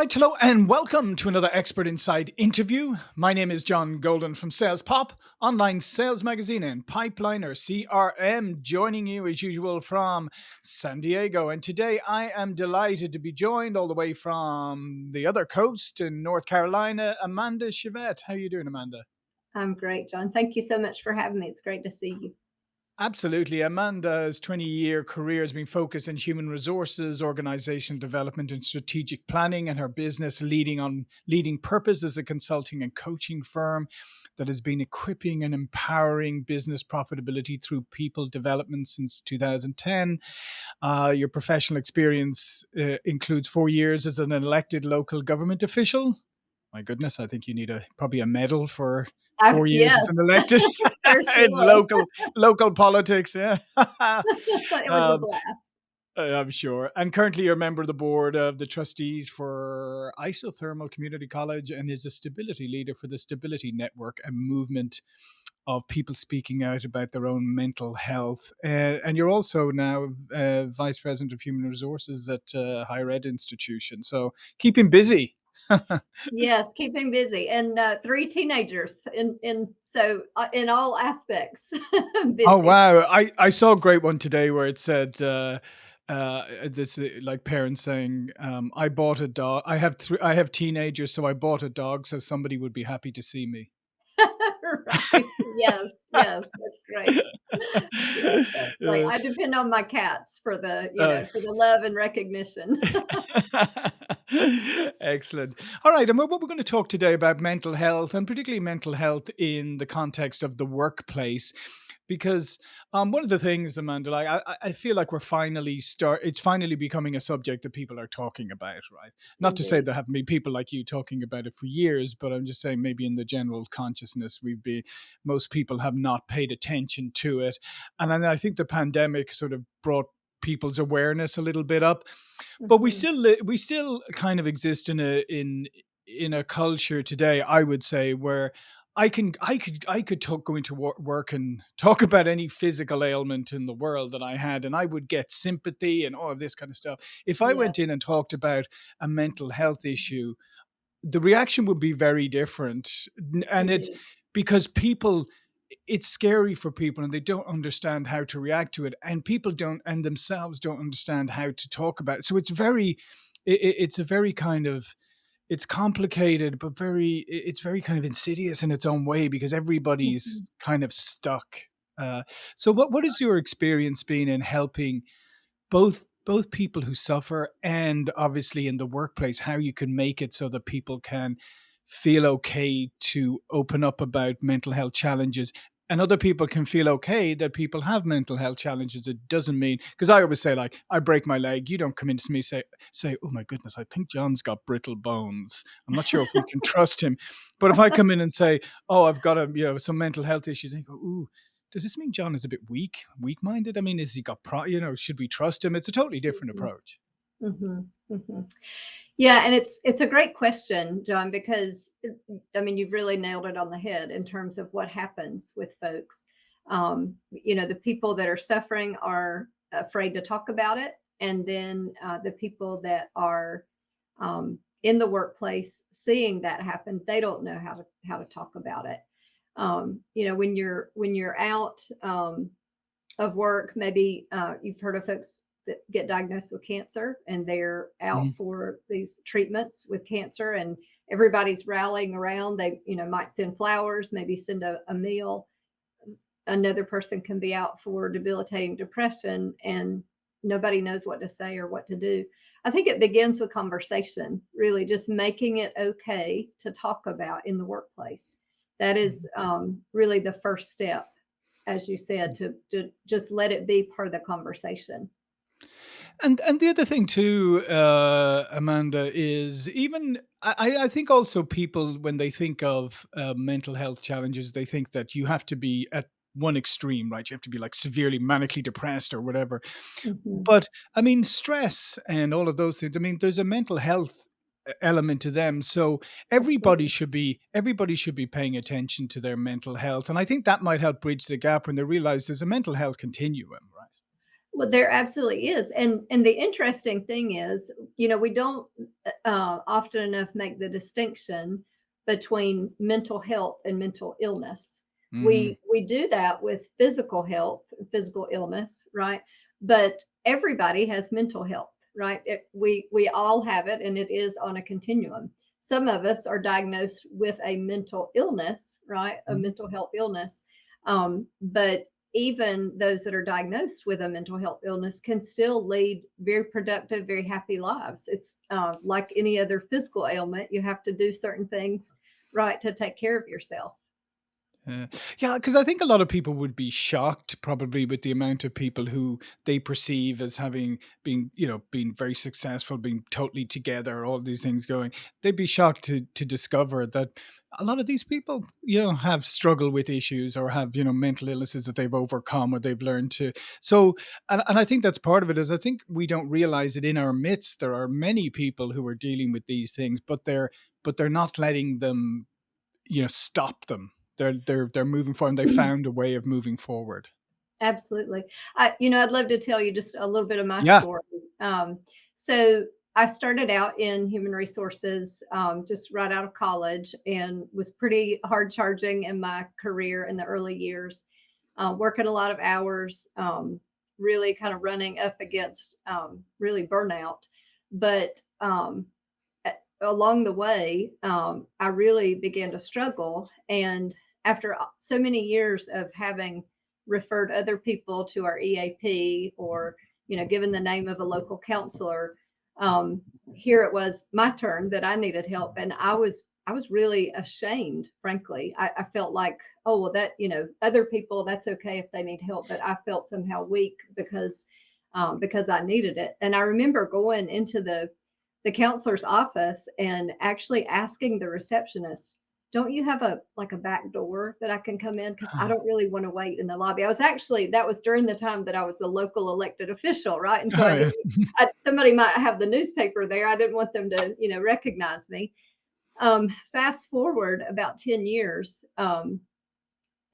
right, hello, and welcome to another Expert Insights interview. My name is John Golden from Sales Pop, online sales magazine and Pipeliner CRM, joining you as usual from San Diego. And today I am delighted to be joined all the way from the other coast in North Carolina, Amanda Chevette. How are you doing, Amanda? I'm great, John. Thank you so much for having me. It's great to see you. Absolutely. Amanda's 20 year career has been focused in human resources, organization development, and strategic planning, and her business leading on leading purpose as a consulting and coaching firm that has been equipping and empowering business profitability through people development since 2010. Uh, your professional experience uh, includes four years as an elected local government official, my goodness, I think you need a probably a medal for four years yes. as an elected in local local politics. Yeah, it was um, a blast. I'm sure. And currently, you're a member of the board of the trustees for Isothermal Community College and is a stability leader for the Stability Network, a movement of people speaking out about their own mental health. Uh, and you're also now uh, vice president of human resources at uh, higher ed institution. So keeping busy yes, keeping busy, and uh, three teenagers, in in so uh, in all aspects. oh wow! I I saw a great one today where it said. Uh, uh, this uh, like parents saying, um, "I bought a dog. I have three. I have teenagers, so I bought a dog, so somebody would be happy to see me." right. Yes, yes, that's great. yes, that's great. I depend on my cats for the, you uh, know, for the love and recognition. Excellent. All right, and what we're going to talk today about mental health, and particularly mental health in the context of the workplace because um, one of the things, Amanda, like I, I feel like we're finally start. It's finally becoming a subject that people are talking about, right? Not to say there haven't been people like you talking about it for years, but I'm just saying maybe in the general consciousness, we've been most people have not paid attention to it, and then I think the pandemic sort of brought people's awareness a little bit up but we mm-hmm. still we still kind of exist in a in in a culture today i would say where I can I could I could talk go into work and talk about any physical ailment in the world that I had and I would get sympathy and all of this kind of stuff. If I yeah. went in and talked about a mental health issue, the reaction would be very different. And it's mm-hmm. because people it's scary for people and they don't understand how to react to it and people don't and themselves don't understand how to talk about it. So it's very it, it's a very kind of it's complicated but very it's very kind of insidious in its own way because everybody's mm-hmm. kind of stuck uh, so what what has your experience been in helping both both people who suffer and obviously in the workplace how you can make it so that people can feel okay to open up about mental health challenges and other people can feel okay that people have mental health challenges. It doesn't mean because I always say like I break my leg, you don't come into me say say oh my goodness, I think John's got brittle bones. I'm not sure if we can trust him, but if I come in and say oh I've got a you know some mental health issues, and you go ooh. Does this mean John is a bit weak, weak-minded? I mean, is he got pro? You know, should we trust him? It's a totally different mm-hmm. approach. Mm-hmm. Mm-hmm. Yeah, and it's it's a great question, John, because I mean you've really nailed it on the head in terms of what happens with folks. Um, you know, the people that are suffering are afraid to talk about it, and then uh, the people that are um, in the workplace seeing that happen, they don't know how to how to talk about it. Um, you know, when you're when you're out um, of work, maybe uh, you've heard of folks that get diagnosed with cancer and they're out mm. for these treatments with cancer and everybody's rallying around. They you know might send flowers maybe send a, a meal. Another person can be out for debilitating depression and nobody knows what to say or what to do. I think it begins with conversation really just making it okay to talk about in the workplace. That is mm-hmm. um, really the first step as you said to, to just let it be part of the conversation and and the other thing too, uh, Amanda, is even I, I think also people when they think of uh, mental health challenges, they think that you have to be at one extreme, right? You have to be like severely manically depressed or whatever. Mm-hmm. But I mean, stress and all of those things. I mean, there's a mental health element to them so everybody should be everybody should be paying attention to their mental health and i think that might help bridge the gap when they realize there's a mental health continuum Well, there absolutely is, and and the interesting thing is, you know, we don't, uh, often enough make the distinction between mental health and mental illness. Mhm. We we do that with physical health, physical illness, right? But everybody has mental health, right? It we we all have it, and it is on a continuum. Some of us are diagnosed with a mental illness, right? A Mm. mental health illness, um, but even those that are diagnosed with a mental health illness can still lead very productive, very happy lives. It's uh, like any other physical ailment, you have to do certain things right to take care of yourself. Yeah. because I think a lot of people would be shocked probably with the amount of people who they perceive as having been, you know, been very successful, being totally together, all these things going. They'd be shocked to to discover that a lot of these people, you know, have struggled with issues or have, you know, mental illnesses that they've overcome or they've learned to so and and I think that's part of it is I think we don't realize it in our midst. There are many people who are dealing with these things, but they're but they're not letting them, you know, stop them. They're they're they're moving forward, they found a way of moving forward. Absolutely. I you know, I'd love to tell you just a little bit of my Yeah. story. Um, so I started out in human resources, um, just right out of college and was pretty hard charging in my career in the early years, uh, working a lot of hours, um, really kind of running up against um, really burnout. But um, along the way, um, I really began to struggle. And after so many years of having referred other people to our EAP or, you know, given the name of a local counselor, um, here it was my turn that I needed help. And I was I was really ashamed, frankly. I, I felt like, oh well, that you know, other people that's okay if they need help, but I felt somehow weak because um, because I needed it. And I remember going into the the counselor's office and actually asking the receptionist, "Don't you have a like a back door that I can come in? Because I Uh-huh. don't really want to wait in the lobby." I was actually that was during the time that I was a local elected official, right? And so Oh, I I, somebody might have the newspaper there. I didn't want them to, you know, recognize me. Um, fast forward about ten years, um,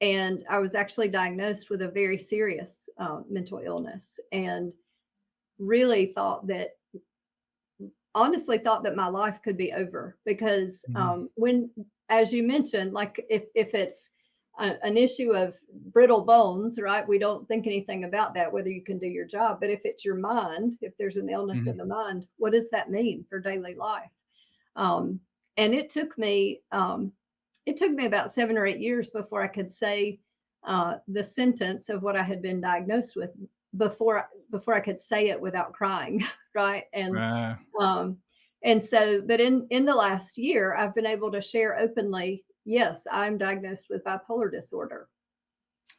and I was actually diagnosed with a very serious uh, mental illness, and really thought that honestly thought that my life could be over because Mhm. um, when as you mentioned like if if it's a, an issue of brittle bones right we don't think anything about that whether you can do your job but if it's your mind if there's an illness in Mhm. the mind what does that mean for daily life? Um, and it took me um, it took me about seven or eight years before i could say uh, the sentence of what i had been diagnosed with before before i could say it without crying right? And Uh, um, and so, but in in the last year, I've been able to share openly. Yes, I'm diagnosed with bipolar disorder,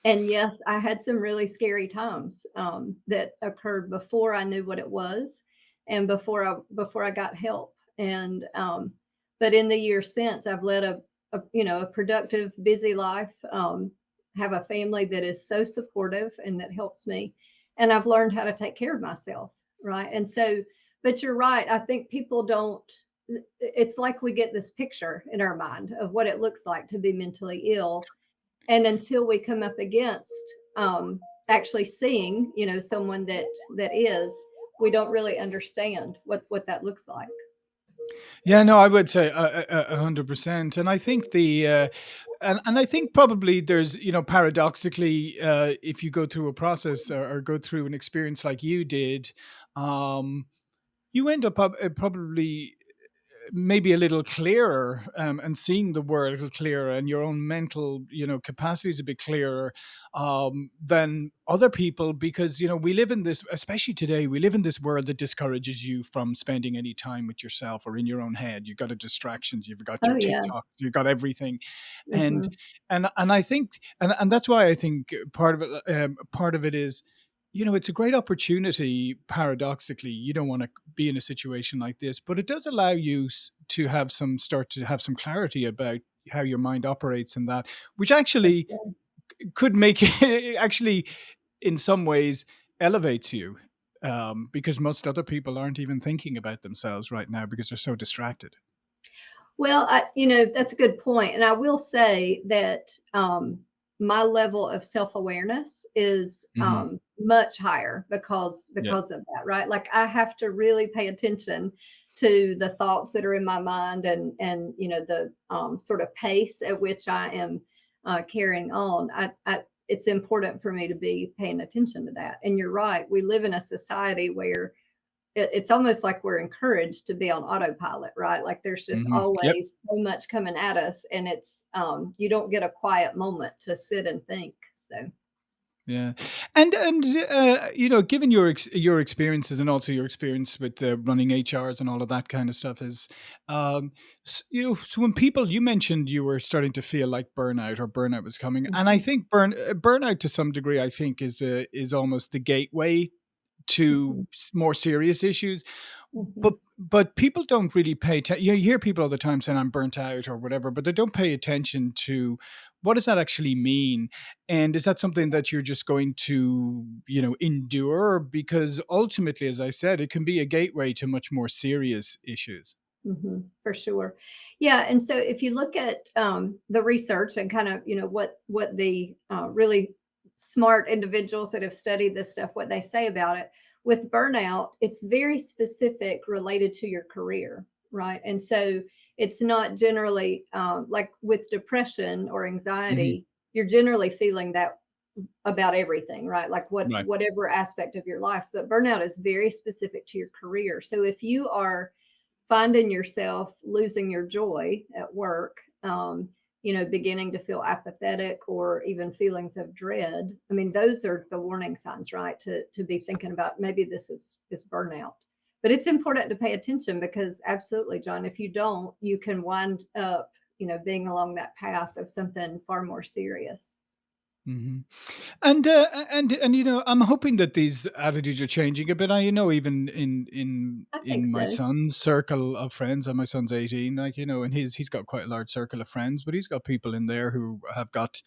and yes, I had some really scary times um, that occurred before I knew what it was, and before I before I got help. And um, but in the years since, I've led a, a you know a productive, busy life. Um, have a family that is so supportive and that helps me, and I've learned how to take care of myself. Right, and so but you're right. I think people don't it's like we get this picture in our mind of what it looks like to be mentally ill. And until we come up against um, actually seeing, you know, someone that that is, we don't really understand what what that looks like. yeah, no, I would say a a- a 100%. And I think the uh, and and I think probably there's, you know, paradoxically, uh, if you go through a process or, or go through an experience like you did, um, you end up uh, probably maybe a little clearer um, and seeing the world a little clearer and your own mental you know capacities a bit clearer um, than other people because you know we live in this especially today we live in this world that discourages you from spending any time with yourself or in your own head. You've got the distractions you've got Oh your yeah. tiktok you've got everything. And hmm and and i think and, and that's why i think part of it um, part of it is you know, it's a great opportunity, paradoxically. You don't want to be in a situation like this, but it does allow you to have some start to have some clarity about how your mind operates and that, which actually could make it actually, in some ways, elevates you. Um, because most other people aren't even thinking about themselves right now because they're so distracted. Well, I, you know, that's a good point. And I will say that um, my level of self-awareness is, Mhm. um, much higher because Yeah. because of that, right? Like, I have to really pay attention to the thoughts that are in my mind and and, you know, the, um, sort of pace at which I am, uh, carrying on. I I it's important for me to be paying attention to that, and you're right, we live in a society where it it's almost like we're encouraged to be on autopilot, right? Like, there's just Mhm. Yep. always so much coming at us, and it's, um you don't get a quiet moment to sit and think, so Yeah, and and, uh, you know, given your ex your experiences and also your experience with, uh, running HRs and all of that kind of stuff is, um, s you know, so when people you mentioned you were starting to feel like burnout or burnout was coming, and I Mhm. think burn uh, burnout to some degree, I think is, uh, is almost the gateway to more serious issues. But Mhm. but people don't really pay atten you hear people all the time saying, "I'm burnt out," or whatever, but they don't pay attention to what does that actually mean, and is that something that you're just going to, you know, endure? Because ultimately, as I said, it can be a gateway to much more serious issues. Mhm, for sure. Yeah, and so if you look at, um, the research and kind of, you know, what what the, uh, really smart individuals that have studied this stuff, what they say about it, with burnout, it's very specific related to your career, right? And so it's not generally, um like with depression or anxiety, you're generally feeling that about everything, right? Like what Right. whatever aspect of your life, but burnout is very specific to your career. So if you are finding yourself losing your joy at work, um, you know, beginning to feel apathetic or even feelings of dread, I mean, those are the warning signs, right? To to be thinking about maybe this is is burnout. But it's important to pay attention because absolutely, John, if you don't, you can wind up, you know, being along that path of something far more serious. Mhm. And, uh, and and, you know, I'm hoping that these attitudes are changing a bit. I you know even in in I think in my so. son's circle of friends, and my son's 18, like, you know, and he's he's got quite a large circle of friends, but he's got people in there who have got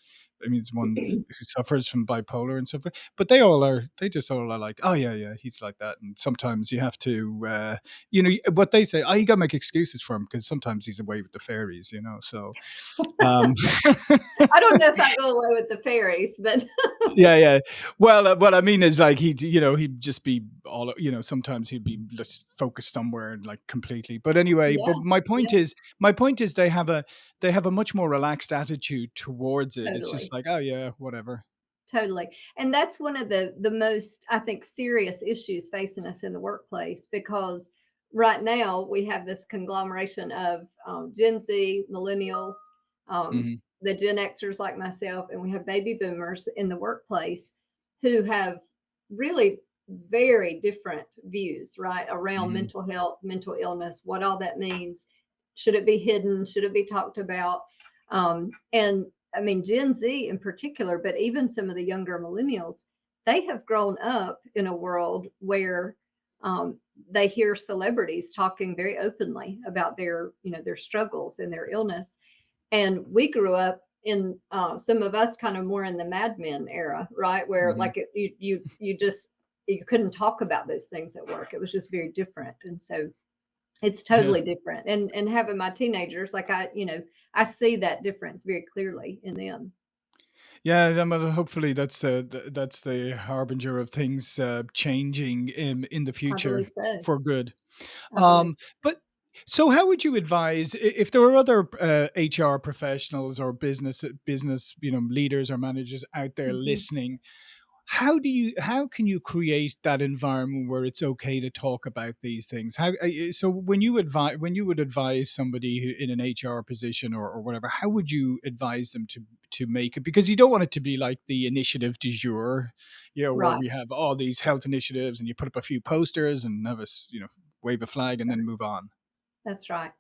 I mean, it's one who suffers from bipolar and stuff, but but they all are they just all are like, "Oh, yeah, yeah, he's like that," and sometimes you have to, uh, you know, what they say, "Oh, you gotta make excuses for him because sometimes he's away with the fairies," you know, so, um I don't know if I go away with the fairies, but Yeah, yeah. Well, uh, what I mean is like he'd, you know, he'd just be all, you know, sometimes he'd be just focused somewhere and like completely. But anyway, yeah, but my point yeah, is, my point is they have a they have a much more relaxed attitude towards it. It's just like, oh yeah, whatever. Totally. And that's one of the the most, I think, serious issues facing us in the workplace because right now we have this conglomeration of um, Gen Z, millennials, um, Mhm, the Gen Xers like myself, and we have baby boomers in the workplace who have really very different views, right, around mhm, mental health, mental illness, what all that means. Should it be hidden? Should it be talked about? Um, and I mean, Gen Z in particular, but even some of the younger millennials, they have grown up in a world where um, they hear celebrities talking very openly about their, you know, their struggles and their illness. And we grew up in uh, some of us kind of more in the Mad Men era, right? Where mhm. like it, you you you just you couldn't talk about those things at work. It was just very different. And so it's Yeah. totally different. And and having my teenagers, like I, you know, I see that difference very clearly in them. Yeah, well, hopefully that's uh, th- that's the harbinger of things uh, changing in in the future so. for good. Um, but so how would you advise if there were other uh, HR professionals or business business you know leaders or managers out there Mhm. listening? How do you how can you create that environment where it's okay to talk about these things? How uh, so when you advise when you would advise somebody who, in an HR position or, or whatever, how would you advise them to to make it? Because you don't want it to be like the initiative du jour, you know, where we have all these health initiatives and you put up a few posters and have us, you know, wave a flag and then move on. That's right.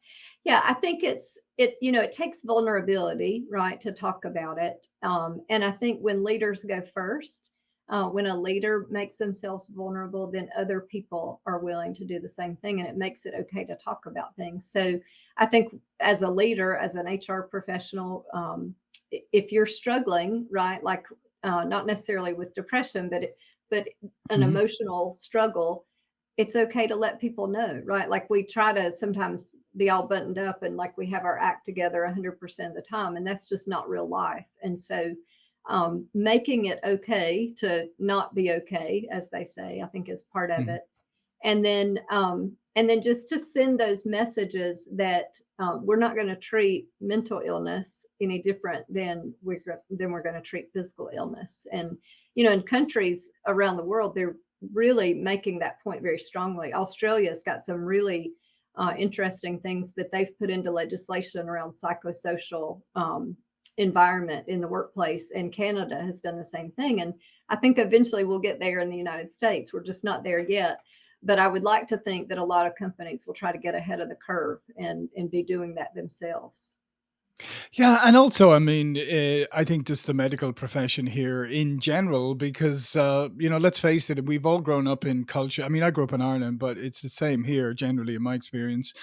Yeah, I think it's it you know, it takes vulnerability, right, to talk about it. Um, and I think when leaders go first, uh, when a leader makes themselves vulnerable, then other people are willing to do the same thing, and it makes it okay to talk about things. So I think as a leader, as an HR professional, um, if you're struggling, right, like uh, not necessarily with depression, but it, but an Mhm. emotional struggle, it's okay to let people know, right? Like we try to sometimes be all buttoned up and like we have our act together 100% of the time, and that's just not real life. And so, um, making it okay to not be okay, as they say, I think is part of Mhm. it. And then, um, and then just to send those messages that um, we're not going to treat mental illness any different than we're than we're going to treat physical illness. And you know, in countries around the world, they're really making that point very strongly. Australia's got some really uh, interesting things that they've put into legislation around psychosocial um, environment in the workplace, and Canada has done the same thing. And I think eventually we'll get there in the United States. We're just not there yet. But I would like to think that a lot of companies will try to get ahead of the curve and and be doing that themselves. Yeah, and also, I mean, uh, I think just the medical profession here in general, because uh, you know, let's face it, we've all grown up in culture. I mean, I grew up in Ireland, but it's the same here. Generally, in my experience,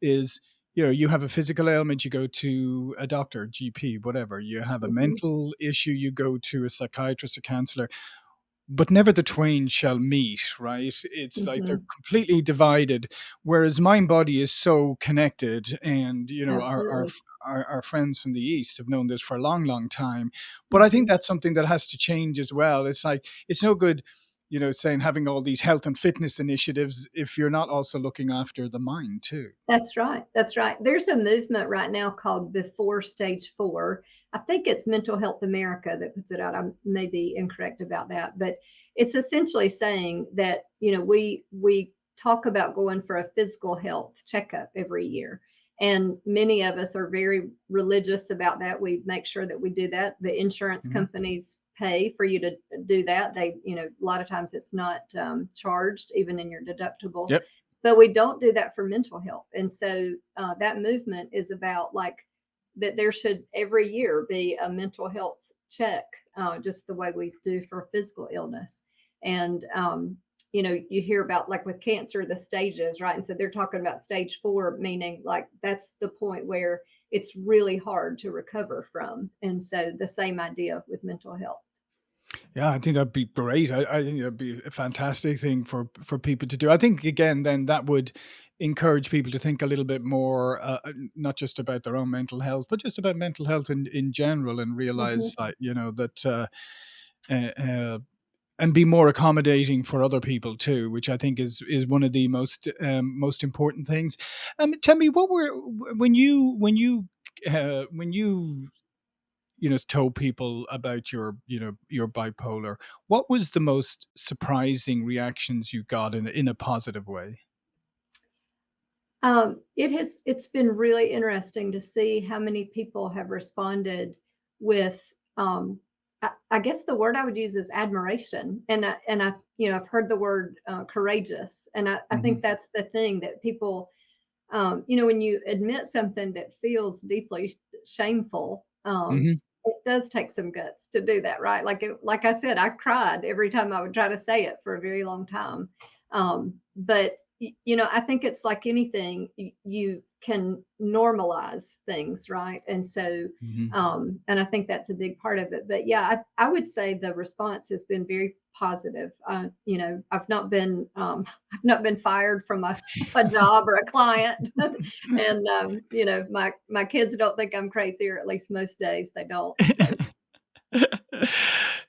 is you know, you have a physical ailment, you go to a doctor, GP, whatever. You have a Mhm. mental issue, you go to a psychiatrist, a counselor but never the twain shall meet, right? It's like they're Mhm. completely divided, whereas mind body is so connected. And, you know, our, our, our, our friends from the East have known this for a long, long time. But I think Mhm. that's something that has to change as well. It's like, it's no good, you know, saying having all these health and fitness initiatives if you're not also looking after the mind too. That's right, that's right. There's a movement right now called Before Stage 4. I think it's Mental Health America that puts it out. I may be incorrect about that, but it's essentially saying that, you know, we we talk about going for a physical health checkup every year. And many of us are very religious about that. We make sure that we do that. The insurance Mhm. companies pay for you to do that. They, you know, a lot of times it's not um, charged even in your deductible Yep. but we don't do that for mental health. And so uh, that movement is about like that there should every year be a mental health check, uh, just the way we do for physical illness. And, um, you know, you hear about like with cancer, the stages, right? And so they're talking about stage four, meaning like that's the point where it's really hard to recover from. And so the same idea with mental health. Yeah, I think that'd be great. I, I think that'd be a fantastic thing for for people to do. I think again, then that would encourage people to think a little bit more, uh, uh, not just about their own mental health, but just about mental health in in general, and realize, Mhm. like, you know, that uh, uh, uh, and be more accommodating for other people too, which I think is is one of the most um, most important things. Um, tell me, what were when you when you uh, when you you know told people about your you know your bipolar what was the most surprising reactions you got in a, in a positive way Um, it has it's been really interesting to see how many people have responded with um I, I guess the word I would use is admiration. And I, and I, you know, I've heard the word uh, courageous. And I, I hmm think that's the thing that people, um, you know, when you admit something that feels deeply shameful, um, hmm it does take some guts to do that, right? Like, it, like I said, I cried every time I would try to say it for a very long time. Um, but you know, I think it's like anything, you can normalize things, right? And so, hmm um, and I think that's a big part of it. But yeah, I, I would say the response has been very positive. Uh, you know, I've not been, um, I've not been fired from a, a job or a client, and um, you know, my my kids don't think I'm crazy, or at least most days they don't. So.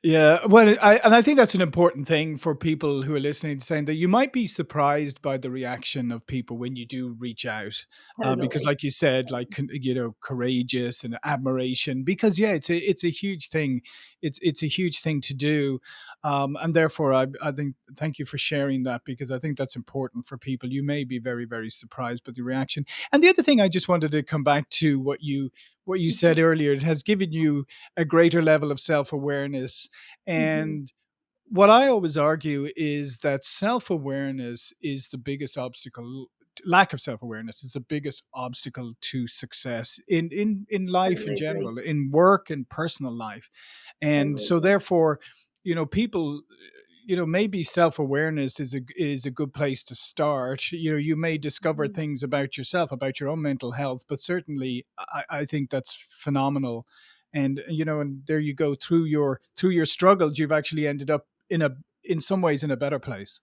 Yeah, well, I and I think that's an important thing for people who are listening, to saying that you might be surprised by the reaction of people when you do reach out, uh, because, like you said, like you know, courageous and admiration. Because yeah, it's a it's a huge thing. It's it's a huge thing to do, um, and therefore, I I think thank you for sharing that because I think that's important for people. You may be very very surprised by the reaction. And the other thing I just wanted to come back to what you what you said earlier. It has given you a greater level of self awareness mhm. and what I always argue is that self awareness is the biggest obstacle. Lack of self awareness is the biggest obstacle to success in, in, in life in general, in work and personal life. And so, therefore, you know, people, you know, maybe self awareness is a is a good place to start. You know, you may discover Mhm. things about yourself, about your own mental health, but certainly, I, I think that's phenomenal and you know and there you go through your through your struggles you've actually ended up in a in some ways in a better place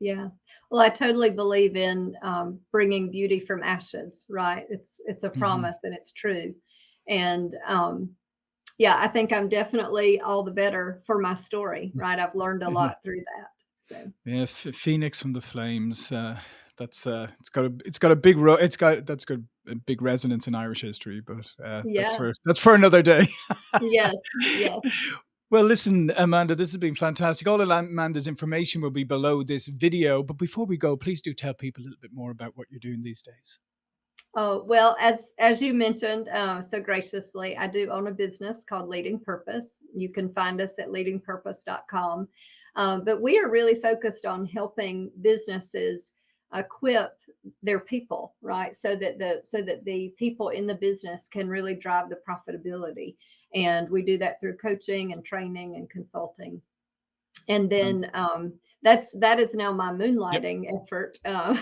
Yeah. Well, I totally believe in um, bringing beauty from ashes, right? It's it's a hmm promise and it's true. And um, yeah, I think I'm definitely all the better for my story, right? I've learned a lot through that, so Yeah, Ph Phoenix from the Flames, uh, that's, uh, it's got a it's got a big ro it's got that's got a big resonance in Irish history, but, uh, that's for that's for another day. Yes, yes. Well, listen, Amanda, this has been fantastic. All of Amanda's information will be below this video, but before we go, please do tell people a little bit more about what you're doing these days. Oh, well, as as you mentioned, uh, so graciously, I do own a business called Leading Purpose. You can find us at leadingpurpose.com. Um, but we are really focused on helping businesses equip their people, right? So that the so that the people in the business can really drive the profitability. And we do that through coaching and training and consulting. And Um, then um, that's that is now my yep. moonlighting effort. Uh,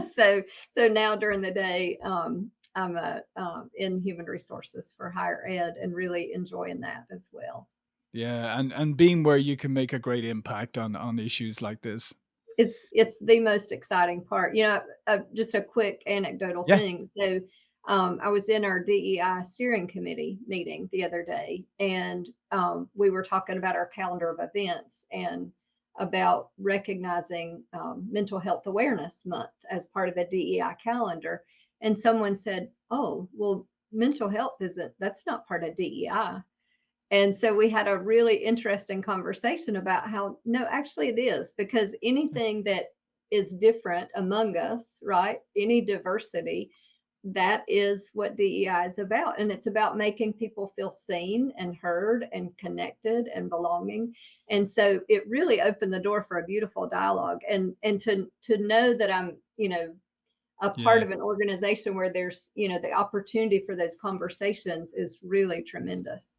so so now during the day, um, I'm a, um, in human resources for higher ed and really enjoying that as well. Yeah, and and being where you can make a great impact on on issues like this. It's it's the most exciting part. You know, uh, just a quick anecdotal Yeah. thing. So, um, I was in our DEI steering committee meeting the other day, and um, we were talking about our calendar of events and about recognizing um, Mental Health Awareness Month as part of the DEI calendar. And someone said, "Oh, well, mental health isn't that's not part of DEI." And so we had a really interesting conversation about how no, actually it is because anything that is different among us, right? Any diversity, that is what DEI is about. And it's about making people feel seen and heard and connected and belonging. And so it really opened the door for a beautiful dialogue. And and to to know that I'm, you know, a part Yeah. of an organization where there's, you know, the opportunity for those conversations is really tremendous.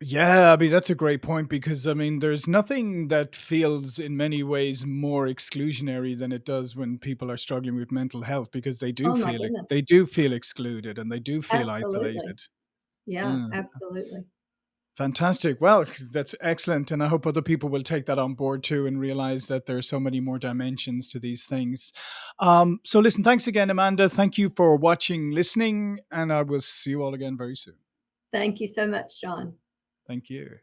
Yeah, I mean, that's a great point because, I mean, there's nothing that feels in many ways more exclusionary than it does when people are struggling with mental health because they do Oh my feel it they do feel excluded and they do feel Absolutely. isolated. Yeah, Yeah. absolutely. Fantastic. Well, that's excellent, and I hope other people will take that on board too and realize that there are so many more dimensions to these things. Um, so listen, thanks again, Amanda. Thank you for watching, listening, and I will see you all again very soon. Thank you so much, John. Thank you.